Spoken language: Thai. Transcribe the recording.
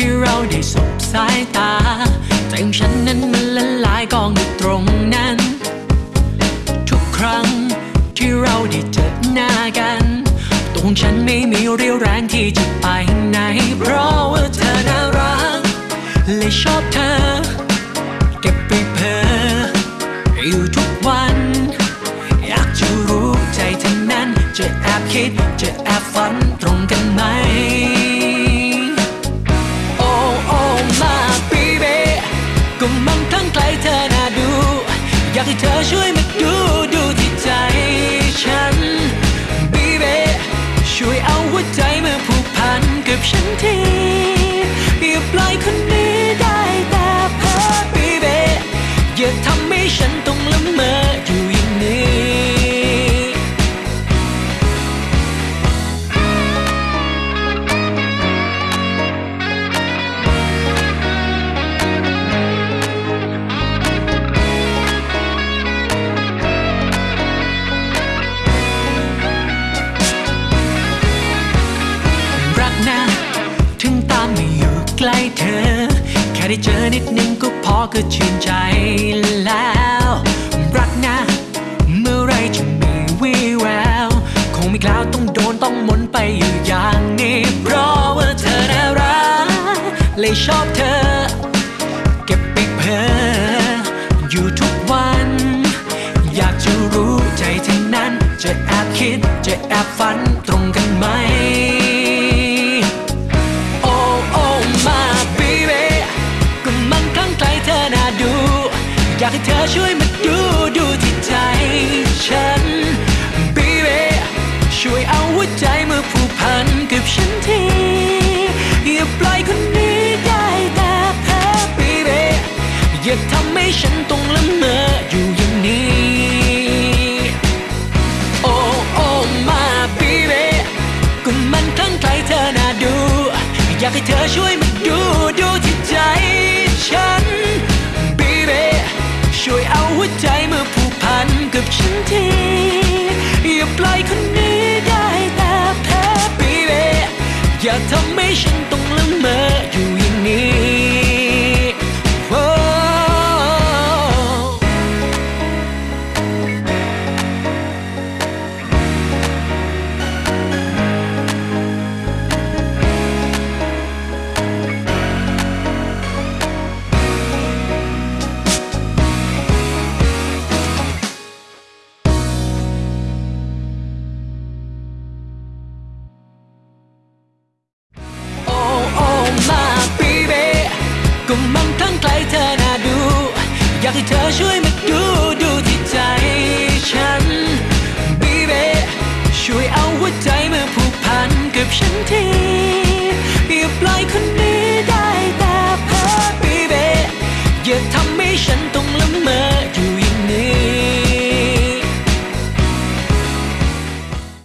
ที่เราได้สบสายตา ใจของฉันนั้นมันละลายกองอยู่ตรงนั้น ทุกครั้งที่เราได้เจอหน้ากัน ตัวของฉันไม่มีเรี่ยวแรงที่จะไปไหน เพราะว่าเธอน่ารักเลยชอบเธอ เก็บไปเพ้ออยู่ทุกวัน อยากจะรู้ใจเธอนั้น จะแอบคิด จะแอบฝันตรงกันไหม นกั ล้เธอ แค่ได้เจอนิดนึงก็พอก็ชื่นใจแล้ว รักนะ เมื่อไรจะมีวี่แวว คงไม่กล้าวต้องโดนต้องมนไปอยู่อย่างนี้เพราะว่าเธอน่ารักเลยชอบเธอ เก็บไปเพ้ออยู่ทุกวัน อยากจะรู้ใจเธอนั้น จะแอบคิดจะแอบฝัน อยากให้เธอช่วยมาดูดูที่ใจฉันบีเบช่วยเอาหัวใจมาผูกพันกับฉันทีอย่าปล่อยคนนี้ได้แต่แพ้บีเบอย่าทำให้ฉันต้องละเมออยู่อย่างนี้โอ้โอ้มาบีเบก็มันคลั่งไคล้เธอน่าดู อยากให้เธอช่วยมา ฉันทีอย่าปล่อยคนนี้ได้แต่แพ้ปีเบอย่าทำให้ฉัน เธอช่วยมาดูดูที่ใจฉัน baby ช่วยเอาหัวใจมาผูกพันกับฉันทีอย่าปล่อยคนนี้ได้แต่เพ้อ baby อย่าทำให้ฉันต้องละเมออยู่